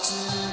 There's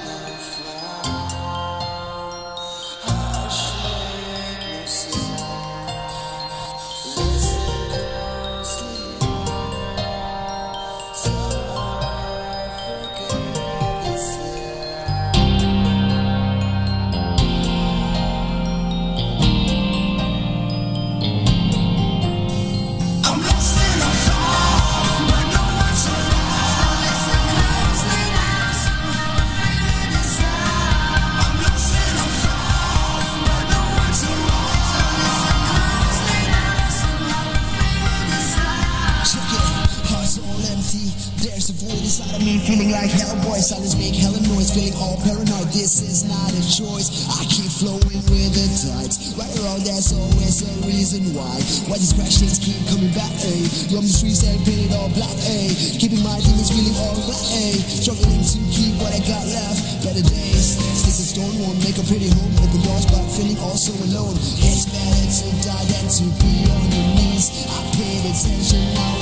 feeling like Hellboy. Silence make hella noise, feeling all paranoid. This is not a choice. I keep flowing with the tides. Right around, there's always a reason why. Why these things keep coming back, ayy. Roam the streets and painted all black, ayy. Keeping my demons feeling alright, ayy. Struggling to keep what I got left. Better days. Sticks and stone won't make a pretty home. Open doors, but feeling all so alone. It's better to die than to be on your knees. I paid attention, now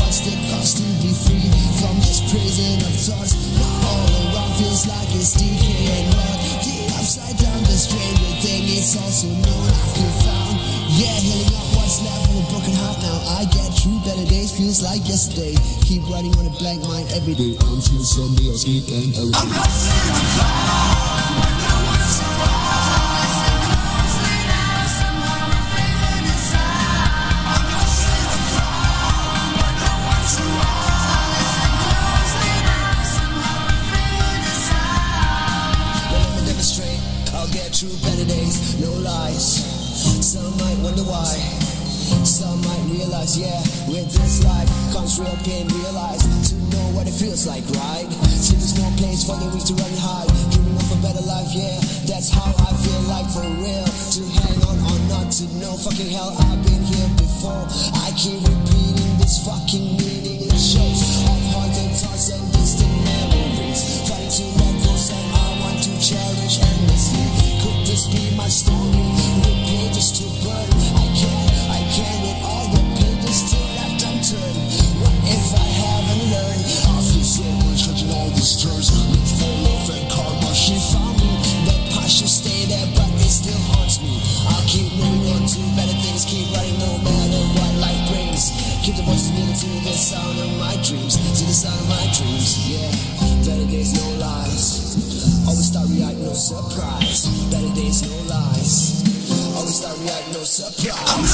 cost to be free from this prison of thoughts? All around feels like it's decaying rot. The upside down, the stranger thing, it's also known after found. Yeah, healing up what's left of a broken heart now. I get through better days, feels like yesterday. Keep writing on a blank mind every day until Sunday or sleep and day. Well, no lies. Some might wonder why. Some might realize, yeah, with this life comes real pain. Realize to know what it feels like, right? See, there's no place for the weak to run hide. Dreaming of a better life, yeah, that's how I feel like for real. To hang on or not to know, fucking hell, I've been here before. I keep repeating this fucking meaningless keep writing no matter what life brings. Keep the voices moving to the sound of my dreams, to the sound of my dreams. Yeah, better days, no lies. Always start right, no surprise. Better days, no lies. Always start right, no surprise.